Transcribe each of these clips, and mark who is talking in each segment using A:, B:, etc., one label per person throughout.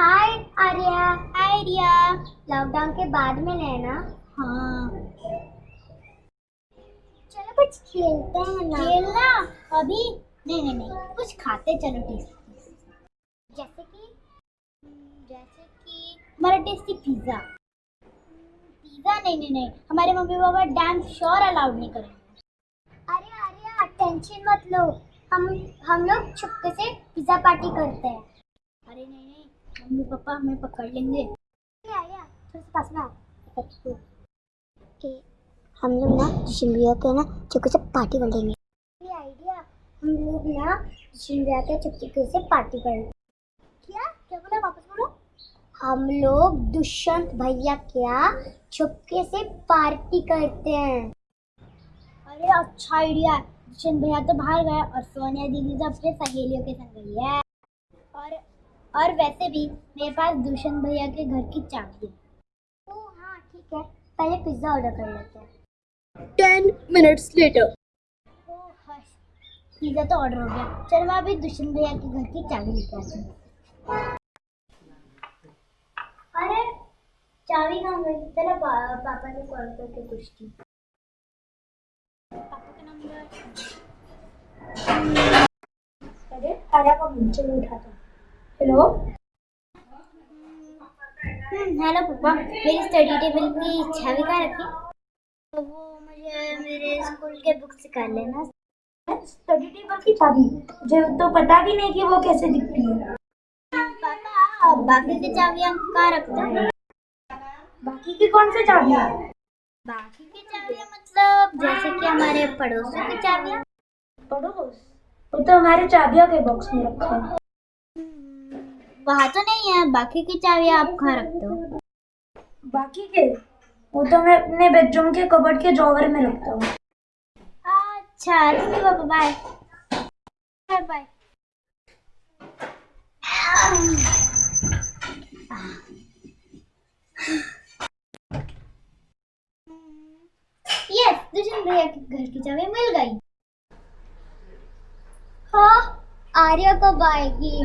A: हाय आर्या हाय रिया lockdown के बाद में लेना हाँ। चलो कुछ खेलते हैं ना। खेलना? अभी? नहीं नहीं नहीं। कुछ खाते चलो टेस्टी जैसे कि? जैसे कि हमारा टेस्टी पिज़्ज़ा। पिज़्ज़ा? नहीं नहीं नहीं। हमारे mummy papa damn sure allowed नहीं करेंगे। अरे अरे टेंशन मत लो। हम हम लोग छुपके से पिज़्ज़ा पार्टी करते हैं। अरे नहीं नहीं। मम्मी पापा हमें पकड़ लेंगे। पास में हम लोग ना भैया के ना चुपके से पार्टी कर लेंगे। आइडिया हम लोग ना भैया के चुपके से पार्टी कर क्या? क्या बोला? वापस बोलो। हम लोग दुष्यंत भैया क्या चुपके से पार्टी करते हैं। अरे अच्छा आइडिया दुष्यंत भैया तो बाहर गया और सोनिया दीदी तो अपने सहेलियों के संग गई है। और और वैसे भी मेरे पास दुष्यंत भैया के घर की चाबी है। ओ हाँ ठीक है। पहले पिज़्ज़ा ऑर्डर कर लेते हैं।
B: Later.
A: ओ हश पिज़्ज़ा तो ऑर्डर हो गया। चल मैं अभी दुष्यंत भैया के घर की चाबी लेके आती हूँ। अरे चाबी कहाँ गई? चलो पा, पापा से कॉल करके पूछती पापा का नंबर
B: अरे आर्या का मुझे नहीं उठाता। हेलो।
A: हम्म, हेलो पापा मेरी स्टडी टेबल की चाबी कहाँ रखी? तो वो मुझे मेरे स्कूल के बुक से कर लेना।
B: स्टडी टेबल की चाबी मुझे तो पता भी नहीं कि वो कैसे दिखती है।
A: पापा बाकी की चाबियाँ कहाँ रखते हैं?
B: बाकी की कौन सी चाबी
A: बाकी की चाबियाँ मतलब जैसे कि हमारे पड़ोसों की चाबियाँ
B: पड़ोस? वो तो हमारे चाबियों के बॉक्स में रखा है।
A: वहाँ तो नहीं है बाकी की चाबियाँ आप कहाँ रखते हो।
B: बाकी के? वो तो मैं अपने बेडरूम के कबर्ड के ड्रॉवर में रखता हूँ।
A: अच्छा ठीक है पापा bye bye bye yes Dushyant भैया के घर की चाबी मिल गई। हाँ आर्या कब आएगी?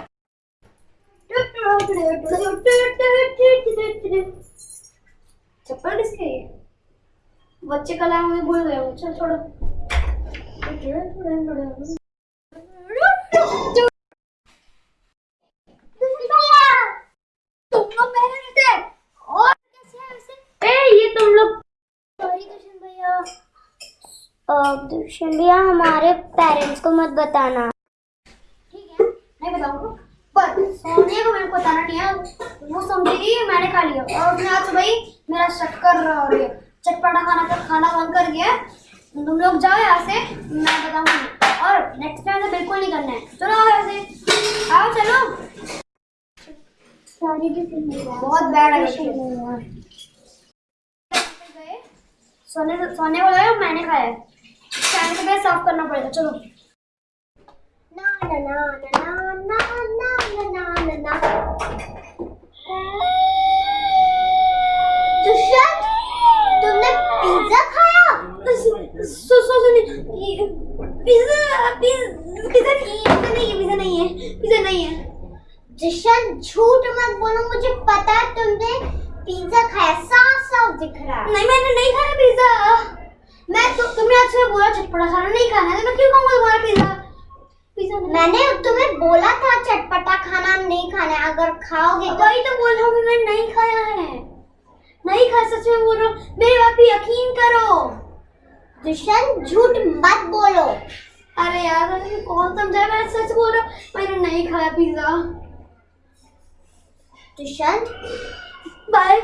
B: चप्पल किसके बच्चे का लाया मुझे भूल गया हूँ चल छोड़ो।
A: भैया। हमारे पेरेंट्स को मत बताना। को मेरे को बताना नहीं है वो समझेगी मैंने खा लिया। और उसने आज ही मेरा शक्कर और ये चटपटा खाना का खाना बंद कर दिया तुम लोग जाओ यहाँ से मैं बताऊँगी। और नेक्स्ट टाइम से बिल्कुल नहीं करना है। चलो आओ यहाँ से। आओ चलो। बहुत बैड है। सोने सोने को लगा मैंने खाया है। टाइम से साफ़ करना पड़ेगा चलो। ना ना ना ना ना ना ना ना ना दुष्यंत तुमने पिज्जा खाया
B: सो सो सुनिए पिज्जा पिज्जा
A: पिज्जा नहीं है पिज्जा नहीं है पिज्जा नहीं है। दुष्यंत झूठ मत बोलो मुझे पता है तुमने पिज्जा खाया। साफ़ साफ़ दिख रहा है।
B: नहीं मैंने नहीं खाया पिज्जा
A: मैं तो तुमने आज सुबह बोला चटपटा खाना नहीं खाना है तो मैं क्यों खाऊँगा तुम्हारा पिज्जा पिज्जा मैंने तुम्हें बोला था चटपटा खाना नहीं खाना है। अगर खाओगे तो
B: वही तो बोल रहा हूँ मैं नहीं खाया है। नहीं खा सच में बोल रहा हूँ। मेरी बात पे यकीन करो।
A: दुष्यंत झूठ मत बोलो।
B: अरे यार मुझे कौन समझाया? मैं सच बोल रहा हूँ मैंने नहीं खाया पिज्जा।
A: दुष्यंत
B: बाय।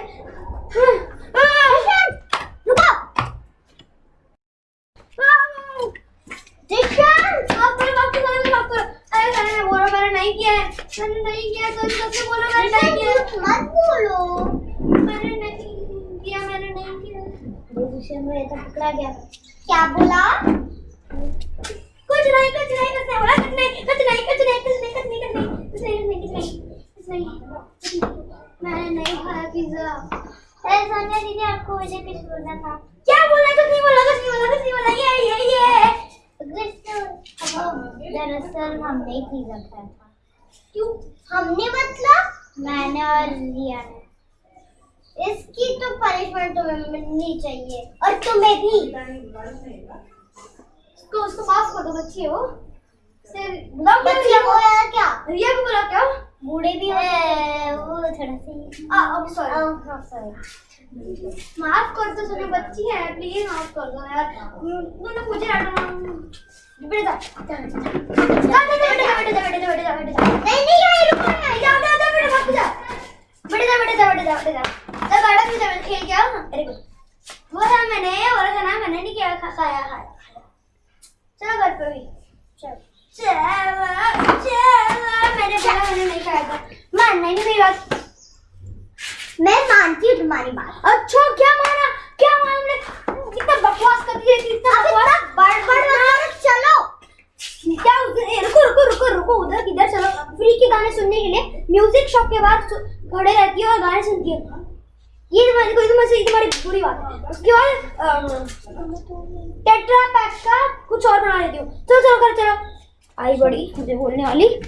B: मैंने नहीं किया मैंने नहीं किया तो सबसे बोलो मैंने नहीं किया
A: मत बोलो।
B: मैंने नहीं किया मैंने नहीं किया।
A: दूसरे में तो पकड़ा गया। क्या बोला?
B: नहीं कुछ नहीं कुछ नहीं बोला कुछ नहीं कुछ नहीं कुछ नहीं कुछ नहीं कुछ नहीं कुछ नहीं कुछ नहीं कुछ नहीं कुछ नहीं मैंने नहीं खाया पिज्जा
A: अरे सोनिया दीदी आपको मुझे कुछ बोलना था
B: क्या बोला कुछ नहीं बोला कुछ नहीं बोला कुछ नहीं बोला ये ये ये
A: दरअसल हमने पिज्जा खाया था
B: क्यों
A: हमने मतलब मैंने और रिया ने इसकी तो पनिशमेंट तुम्हें मिलनी चाहिए और तुम्हें भी
B: उसको उसको माफ़ कर दो बच्ची हो
A: बच्चे
B: रिया
A: हो क्या
B: रिया को बुला क्या
A: बूढ़े भी हो वो थोड़ा सी
B: आ अब सॉरी
A: हाँ सॉरी
B: माफ़ कर दो सुनो बच्ची है प्लीज़ माफ़ कर दो यार तूने मुझे डांटा बेटे जा जा जा बेटे जा बेटे जा बेटे जा बेटे जा बेटे जा
A: नहीं नहीं ये रुको ना
B: जा जा जा बेटे भाग जा बेटे जा बेटे जा बेटे जा बेटे जा जा गार्डन में जा खेल क्या वो था मैंने और खाना मैंने नहीं किया खाया खाया चलो घर पे भी। चलो। चलो चलो मैंने बोला मैंने नहीं मानना ही नहीं मेरी बात
A: मैं मानती हूँ तुम्हारी बात।
B: अच्छा क्या माना क्या माना हमने? कितना बकवास करती रहती इतना बकवास
A: बड़ बड़ बड़ चलो।
B: क्या रुको रुको रुको रुको उधर किधर चलो। फ्री के गाने सुनने के लिए म्यूज़िक शॉप के सु- खड़े रहती है और गाने सुनती है। ये तुम्हारी कोई तुम्हारी तुम्हारी बुरी बात है। उसके बाद टेट्रा पैक का कुछ और बना लेती हूँ। चलो चलो कर चलो। आई बड़ी, मुझे बोलने वाली।